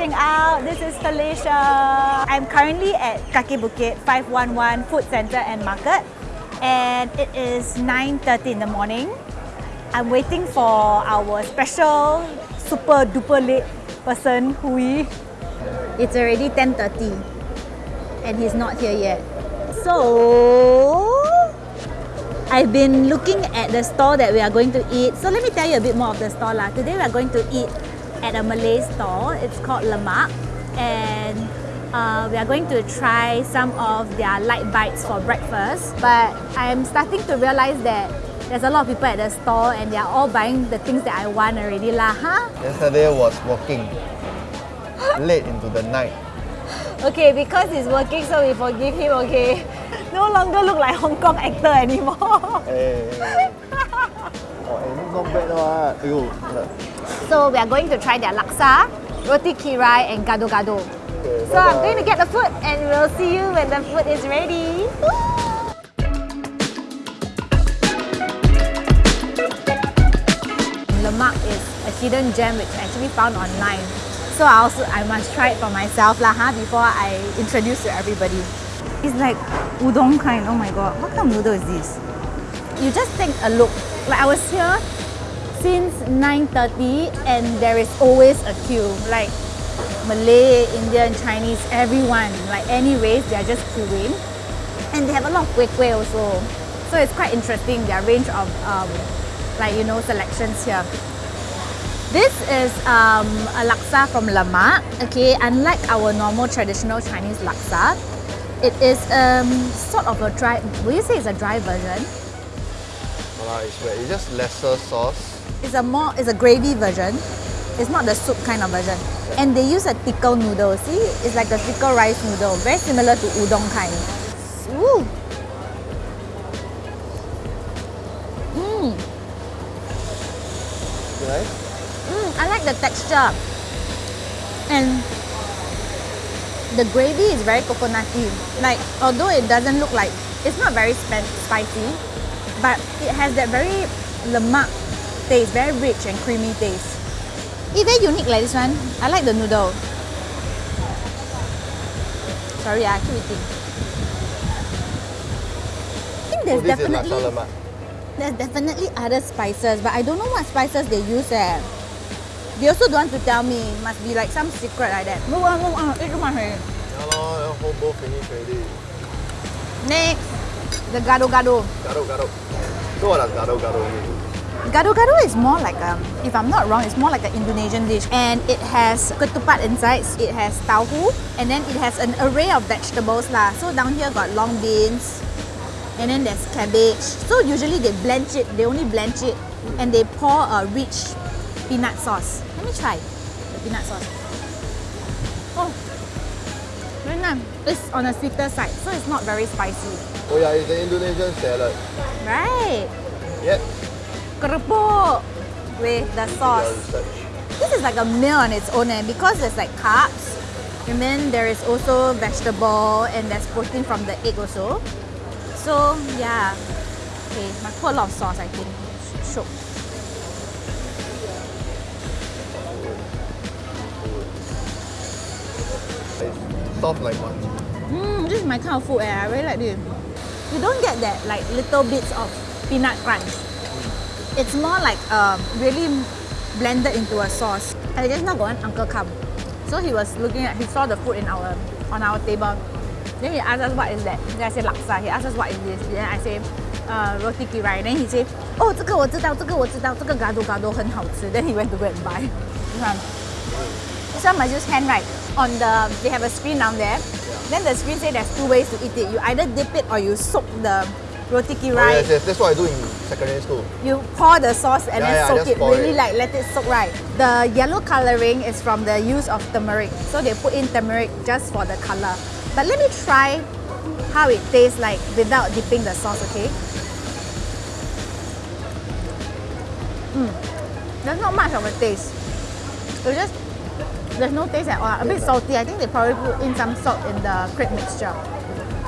acting out. This is Felicia. I'm currently at Kaki Bukit 511 Food Center and Market and it is 9.30 in the morning. I'm waiting for our special super duper late person, Hui. It's already 10.30 and he's not here yet. So, I've been looking at the store that we are going to eat. So let me tell you a bit more of the store lah. Today we are going to eat at a Malay store. It's called Lemak and uh, we are going to try some of their light bites for breakfast. But I'm starting to realize that there's a lot of people at the store and they are all buying the things that I want already lah, huh? Yesterday was working late into the night. Okay, because he's working so we forgive him, okay? No longer look like Hong Kong actor anymore. Hey, hey, hey. oh, eh, not bad. Ew. So we are going to try their laksa, roti kirai and gado gado. Okay, So I'm going to get the food and we'll see you when the food is ready. Lemak is a hidden gem which I actually found online. So I also I must try it for myself lah, huh, before I introduce to everybody. It's like udon kind. Oh my god, what kind of noodle is this? You just take a look. Like I was here since 9.30 and there is always a queue. Like Malay, Indian, Chinese, everyone. Like any race, they are just queuing. And they have a lot of kueh kueh also. So it's quite interesting, their range of um, like, you know, selections here. This is um, a laksa from Lemak. Okay, unlike our normal traditional Chinese laksa, it is um, sort of a dry, will you say it's a dry version? Voila, it's wet. It's just lesser sauce. It's a more, it's a gravy version. It's not the soup kind of version. And they use a thicker noodle. See, it's like a thicker rice noodle, very similar to udon kind. Ooh. Mmm, Right? mm, I like the texture. And the gravy is very coconutty. Like, although it doesn't look like, it's not very spicy, but it has that very lemak taste, very rich and creamy taste. It's very unique like this one. I like the noodle. Sorry, I keep eating. I think Oh, there's is definitely there's definitely other spices, but I don't know what spices they use eh. They also don't want to tell me. Must be like some secret like that. Move on, move on. Eat too much already. Yeah, lor, whole bowl finish already. Next, the gado gado. Gado, gado. So what does gado, gado mean? Gado gado is more like um, if I'm not wrong, it's more like an Indonesian dish, and it has ketupat inside. It has tauhu, and then it has an array of vegetables lah. So down here got long beans, and then there's cabbage. So usually they blanch it. They only blanch it, and they pour a rich peanut sauce. Me try the peanut sauce. Oh, very nice. It's on a sweeter side, so it's not very spicy. Oh yeah, it's an Indonesian salad. Right? Yep. Kerupuk with the sauce. This is like a meal on its own and because there's like carbs and then there is also vegetable and there's protein from the egg also. So yeah. Okay, might put a lot of sauce I think. Shiok. It's soft like what? Mmm, this is my kind of food eh. I really like this. You don't get that like little bits of peanut crunch. It's more like um, really blended into a sauce. And just now got one uncle come. So he was looking at, he saw the food in our, on our table. Then he asked us what is that? Then I said laksa. He asked us what is this? Then I say, uh, roti kirai. Then he said, oh, 这个我知道,这个我知道,这个 gado gado 很好吃. Then he went to go and buy. This one. This one must use hand right. On the, they have a screen down there. Then the screen say there's two ways to eat it. You either dip it or you soak the roti Oh, kirai. yes, yes, that's what I do in secondary school. You pour the sauce and Yeah, then yeah, soak it, really it. like let it soak right. The yellow coloring is from the use of turmeric. So they put in turmeric just for the color. But let me try how it tastes like without dipping the sauce, okay? Mm. There's not much of a taste. It's just, there's no taste at all. A bit salty. I think they probably put in some salt in the crepe mixture.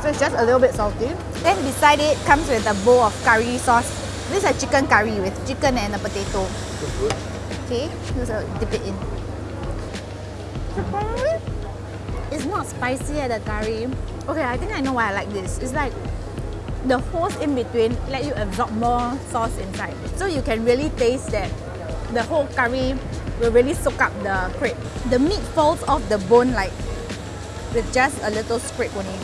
So it's just a little bit salty. Then beside it comes with a bowl of curry sauce. This is a chicken curry with chicken and a potato. Okay, just uh, dip it in. It's not spicy at the curry. Okay, I think I know why I like this. It's like the holes in between let you absorb more sauce inside. So you can really taste that the whole curry will really soak up the crepe. The meat falls off the bone like with just a little scrape only.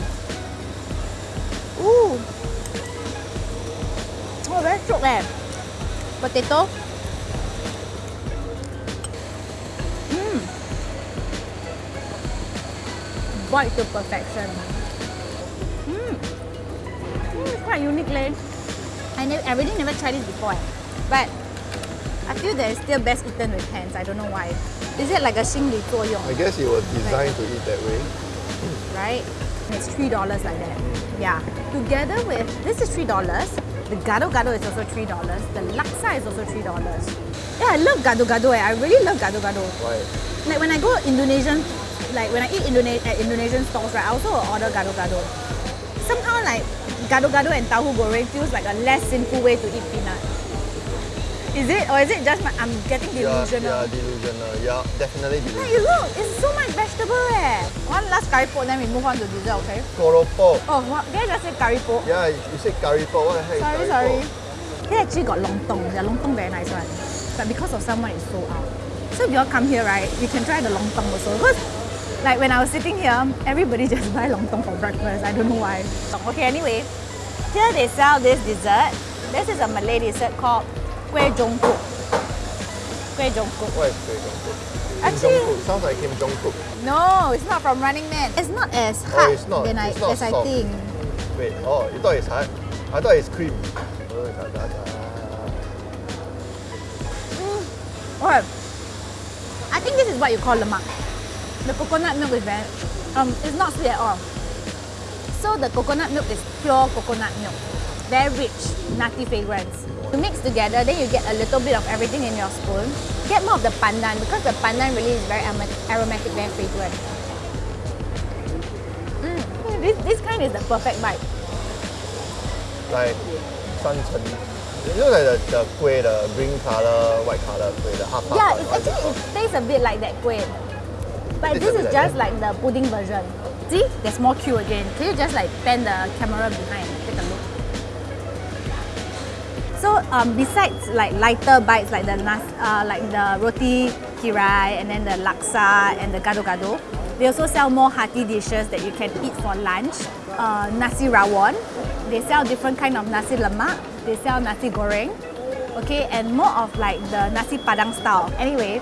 Ooh. Oh, very shiok eh. Potato. Mmm. Boiled to perfection. Mmm. Mm, quite unique leh. I, never, I really never tried this before eh. But feel that it's still best eaten with hands. I don't know why. Is it like a 心理作用? I guess it was designed to eat that way. right? And it's three dollars like that. Yeah. Together with this is three dollars. The gado gado is also three dollars. The laksa is also three dollars. Yeah, I love gado gado. Eh. I really love gado gado. Why? Like when I go Indonesian, like when I eat Indone- at Indonesian stalls, right? I also will order gado gado. Somehow like gado gado and tahu goreng feels like a less sinful way to eat peanut. Is it or is it just my, I'm getting Yeah, delusional? yeah, delusional. Yeah, definitely Hey, delusional. look, it's so much vegetable eh. One last curry pot, then we move on to dessert, okay? Keropok. Oh, what? Did I just say curry pot? Yeah, you said curry pot. What the heck Sorry, sorry. Here actually got lontong. The lontong very nice one. But because of someone it's sold out. So if you all come here, right, you can try the lontong also. Because like when I was sitting here, everybody just buy lontong for breakfast. I don't know why. Okay, anyway, here they sell this dessert. This is a Malay dessert called Kueh Jongkok. Kueh Jongkok. What is Kim Jong-kook? Actually- Jong-kook. Sounds like Kim Jong-kook. No, it's not from Running Man. It's not as hard Oh, it's not. than I, it's not as I soft. think. Wait, oh, you thought it's hard? I thought it's cream. Oh, da. Okay. I think this is what you call lemak. The coconut milk is very, um, it's not sweet at all. So the coconut milk is pure coconut milk. Very rich, nutty fragrance. You mix together, then you get a little bit of everything in your spoon. Get more of the pandan because the pandan really is very aromatic, very fragrant. Mm, This, this kind is the perfect bite. Like sanchen. It looks like the, the kueh, the green color, white color kueh, the half. Yeah, it's it actually, it tastes a bit like that kueh. But this is bit like just like the pudding version. See, there's more queue again. Can you just like pan the camera behind? Take a look. So um, besides like lighter bites like the nas, uh, like the roti kirai and then the laksa and the gado gado, they also sell more hearty dishes that you can eat for lunch. Uh, nasi rawon, they sell different kind of nasi lemak. They sell nasi goreng, okay, and more of like the nasi padang style. Anyway,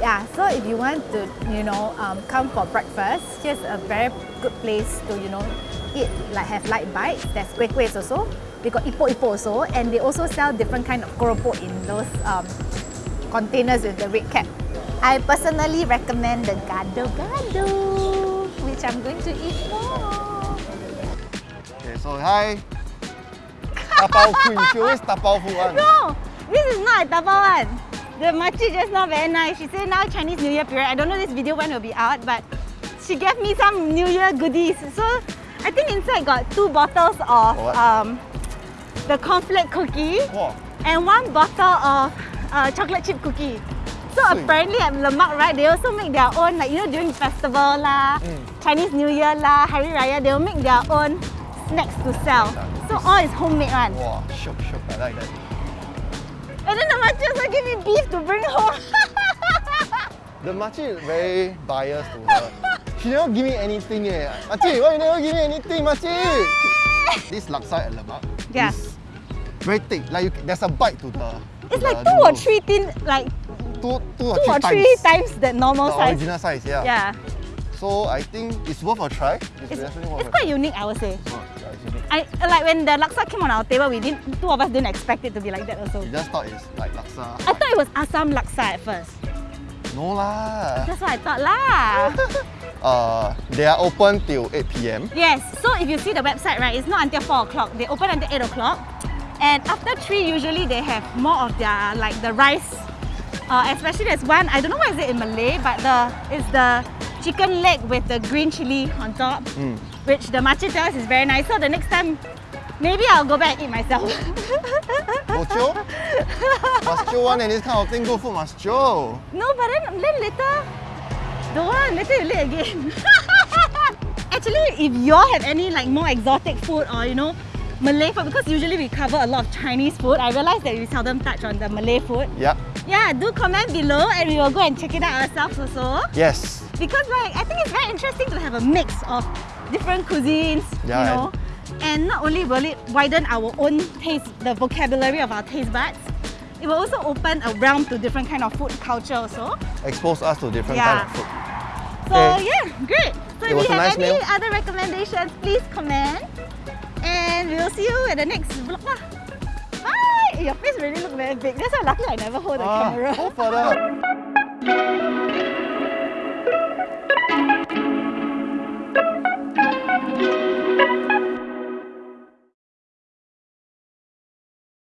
yeah. So if you want to, you know, um, come for breakfast, here's a very good place to, you know, eat like have light bites. There's kueh kuehs also. They got ipo ipo also, and they also sell different kind of keropok in those um, containers with the red cap. I personally recommend the gado gado, which I'm going to eat more. Okay, so hi. Tapao queen. She always tapao food one. No, this is not a tapao one. The makcik just not very nice. She said now Chinese New Year period. I don't know this video when will be out, but she gave me some New Year goodies. So I think inside got two bottles of um, the cornflake cookie Wow. and one bottle of uh, chocolate chip cookie. So apparently at Lemak, right, they also make their own, like you know, during festival lah, Mm. Chinese New Year lah, Hari Raya, they will make their own snacks to sell. So all is homemade one. Wow, shiok, shiok. I like that. And then the makcik also give me beef to bring home. The makcik is very biased to her. She never give me anything eh. Makcik, why you never give me anything, makcik? this laksa at lemak Yeah. is very thick. Like you, there's a bite to the. it's to like the two or three thin, like Two, two or two three or times three times the normal the size. original size. Yeah. Yeah, So I think it's worth a try. It's, it's, definitely worth it's a quite unique, I would say. I like when the laksa came on our table, we didn't. Two of us didn't expect it to be like that also. You just thought it's like laksa. I thought it was Assam laksa at first. No lah. That's what I thought lah. Uh, they are open till 8 p.m. yes. So if you see the website, right, it's not until four o'clock. They open until eight o'clock, and after three, usually they have more of their like the rice. Uh, especially there's one I don't know what is it in Malay, but the it's the chicken leg with the green chili on top, Mm. which the makcik tells is very nice. So the next time, maybe I'll go back and eat myself. Chill. must one and this kind of thing. Good food must. No, but then, then later, Don't want, later you late again. Actually, if y'all have any like more exotic food or you know, Malay food, because usually we cover a lot of Chinese food, I realize that we seldom touch on the Malay food. Yeah. Yeah, do comment below and we will go and check it out ourselves also. Yes. Because like, I think it's very interesting to have a mix of different cuisines, Yeah, you know. And not only will it widen our own taste, the vocabulary of our taste buds, it will also open a realm to different kind of food culture also. Expose us to different Yeah. kind of food. So Okay. yeah, great. So It if you have nice any meal. other recommendations, please comment. And we will see you at the next vlog lah. Bye! Your face really look very big. That's why lucky I never hold the Ah, camera. further.